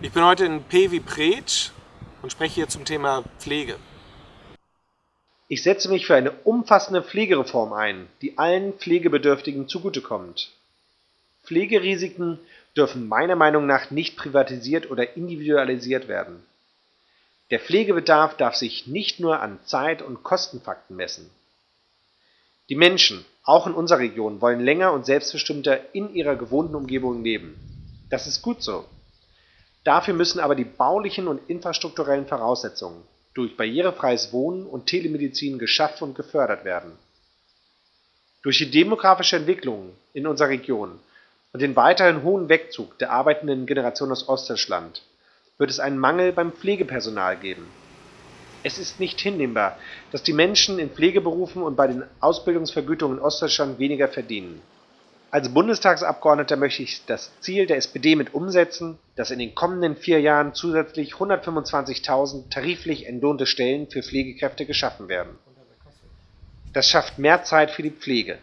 Ich bin heute in P wie Pretsch und spreche hier zum Thema Pflege. Ich setze mich für eine umfassende Pflegereform ein, die allen Pflegebedürftigen zugutekommt. Pflegerisiken dürfen meiner Meinung nach nicht privatisiert oder individualisiert werden. Der Pflegebedarf darf sich nicht nur an Zeit- und Kostenfakten messen. Die Menschen, auch in unserer Region, wollen länger und selbstbestimmter in ihrer gewohnten Umgebung leben. Das ist gut so. Dafür müssen aber die baulichen und infrastrukturellen Voraussetzungen durch barrierefreies Wohnen und Telemedizin geschaffen und gefördert werden. Durch die demografische Entwicklung in unserer Region und den weiterhin hohen Wegzug der arbeitenden Generation aus Ostdeutschland wird es einen Mangel beim Pflegepersonal geben. Es ist nicht hinnehmbar, dass die Menschen in Pflegeberufen und bei den Ausbildungsvergütungen in Ostdeutschland weniger verdienen. Als Bundestagsabgeordneter möchte ich das Ziel der SPD mit umsetzen, dass in den kommenden vier Jahren zusätzlich 125.000 tariflich entlohnte Stellen für Pflegekräfte geschaffen werden. Das schafft mehr Zeit für die Pflege.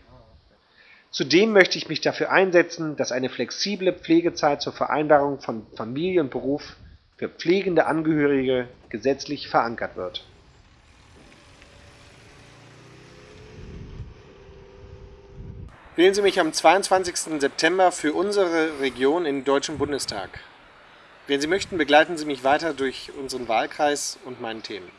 Zudem möchte ich mich dafür einsetzen, dass eine flexible Pflegezeit zur Vereinbarung von Familie und Beruf für pflegende Angehörige gesetzlich verankert wird. Wählen Sie mich am 22. September für unsere Region im Deutschen Bundestag. Wenn Sie möchten, begleiten Sie mich weiter durch unseren Wahlkreis und meinen Themen.